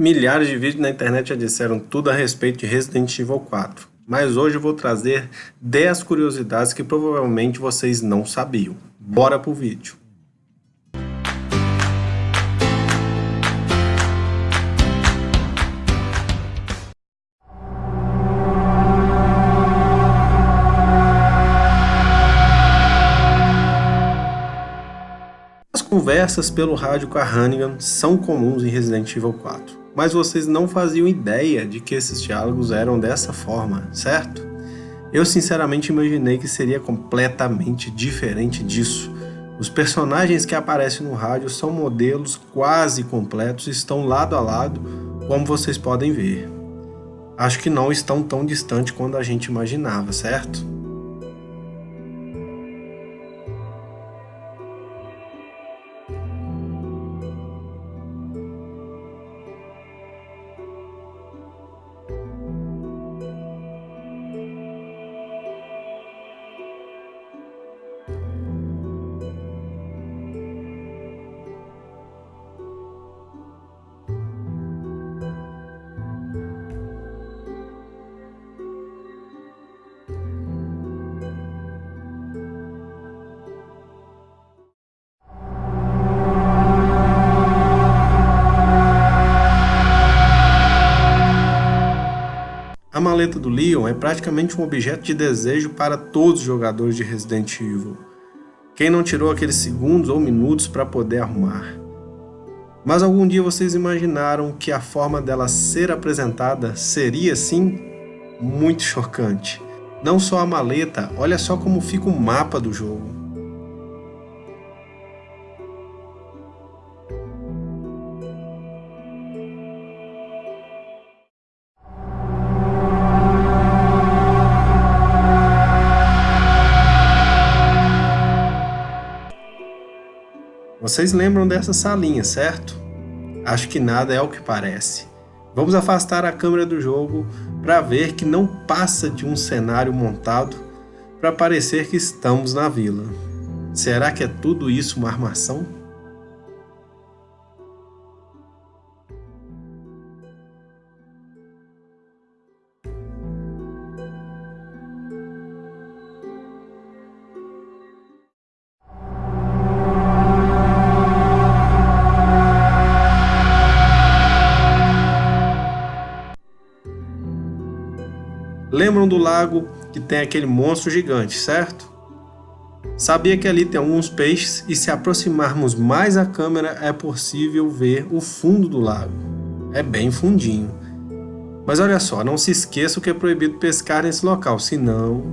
Milhares de vídeos na internet já disseram tudo a respeito de Resident Evil 4, mas hoje eu vou trazer 10 curiosidades que provavelmente vocês não sabiam. Bora pro vídeo! As conversas pelo rádio com a Hannigan são comuns em Resident Evil 4 mas vocês não faziam ideia de que esses diálogos eram dessa forma, certo? Eu sinceramente imaginei que seria completamente diferente disso. Os personagens que aparecem no rádio são modelos quase completos e estão lado a lado, como vocês podem ver. Acho que não estão tão distantes quanto a gente imaginava, certo? A maleta do Leon é praticamente um objeto de desejo para todos os jogadores de Resident Evil. Quem não tirou aqueles segundos ou minutos para poder arrumar? Mas algum dia vocês imaginaram que a forma dela ser apresentada seria assim? Muito chocante. Não só a maleta, olha só como fica o mapa do jogo. Vocês lembram dessa salinha, certo? Acho que nada é o que parece. Vamos afastar a câmera do jogo para ver que não passa de um cenário montado para parecer que estamos na vila. Será que é tudo isso uma armação? Lembram do lago que tem aquele monstro gigante, certo? Sabia que ali tem alguns peixes e se aproximarmos mais a câmera é possível ver o fundo do lago. É bem fundinho. Mas olha só, não se esqueça que é proibido pescar nesse local, senão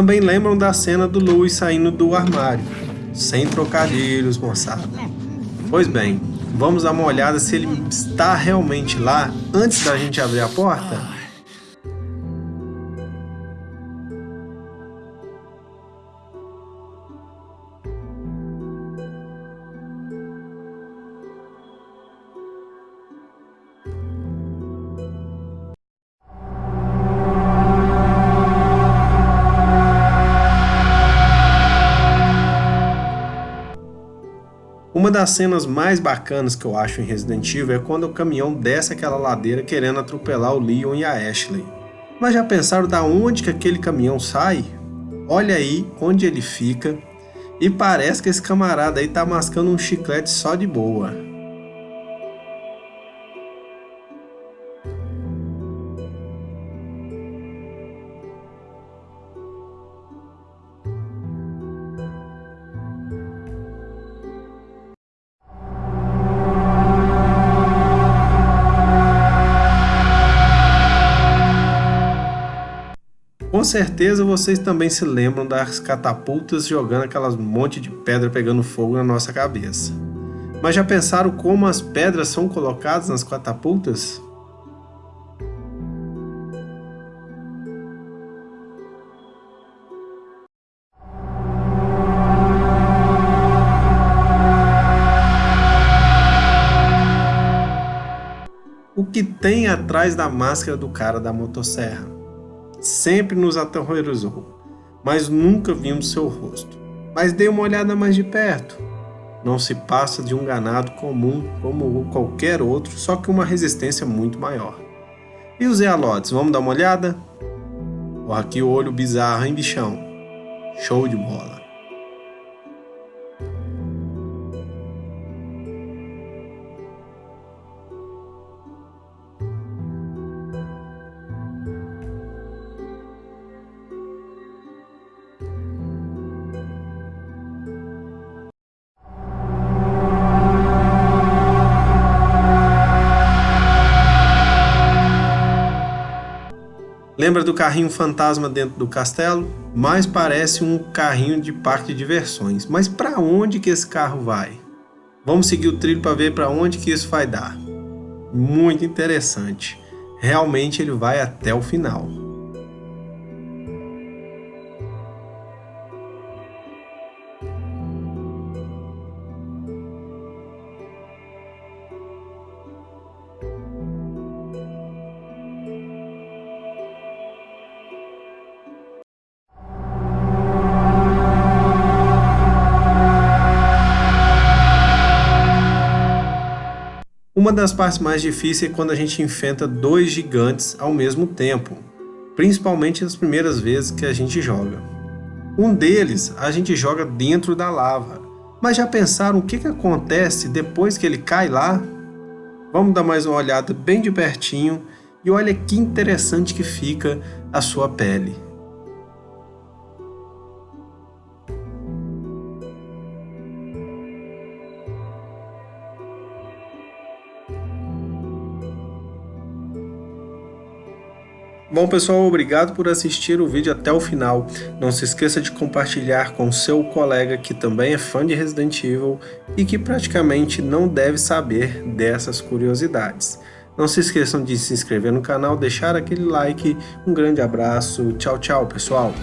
Também lembram da cena do Louis saindo do armário. Sem trocadilhos, moçada. Pois bem, vamos dar uma olhada se ele está realmente lá antes da gente abrir a porta? Uma das cenas mais bacanas que eu acho em Resident Evil é quando o caminhão desce aquela ladeira querendo atropelar o Leon e a Ashley. Mas já pensaram da onde que aquele caminhão sai? Olha aí onde ele fica e parece que esse camarada aí tá mascando um chiclete só de boa. Com certeza vocês também se lembram das catapultas jogando aquelas monte de pedra pegando fogo na nossa cabeça. Mas já pensaram como as pedras são colocadas nas catapultas? O que tem atrás da máscara do cara da motosserra? Sempre nos aterrorizou, mas nunca vimos seu rosto. Mas dei uma olhada mais de perto. Não se passa de um ganado comum como qualquer outro, só que uma resistência muito maior. E os Ealotes, vamos dar uma olhada? Olha aqui o olho bizarro, hein, bichão? Show de bola. Lembra do carrinho fantasma dentro do castelo? Mais parece um carrinho de parque de diversões. Mas para onde que esse carro vai? Vamos seguir o trilho para ver para onde que isso vai dar. Muito interessante. Realmente ele vai até o final. Uma das partes mais difíceis é quando a gente enfrenta dois gigantes ao mesmo tempo, principalmente nas primeiras vezes que a gente joga. Um deles a gente joga dentro da lava, mas já pensaram o que, que acontece depois que ele cai lá? Vamos dar mais uma olhada bem de pertinho e olha que interessante que fica a sua pele. Bom pessoal, obrigado por assistir o vídeo até o final. Não se esqueça de compartilhar com seu colega que também é fã de Resident Evil e que praticamente não deve saber dessas curiosidades. Não se esqueçam de se inscrever no canal, deixar aquele like, um grande abraço, tchau tchau pessoal!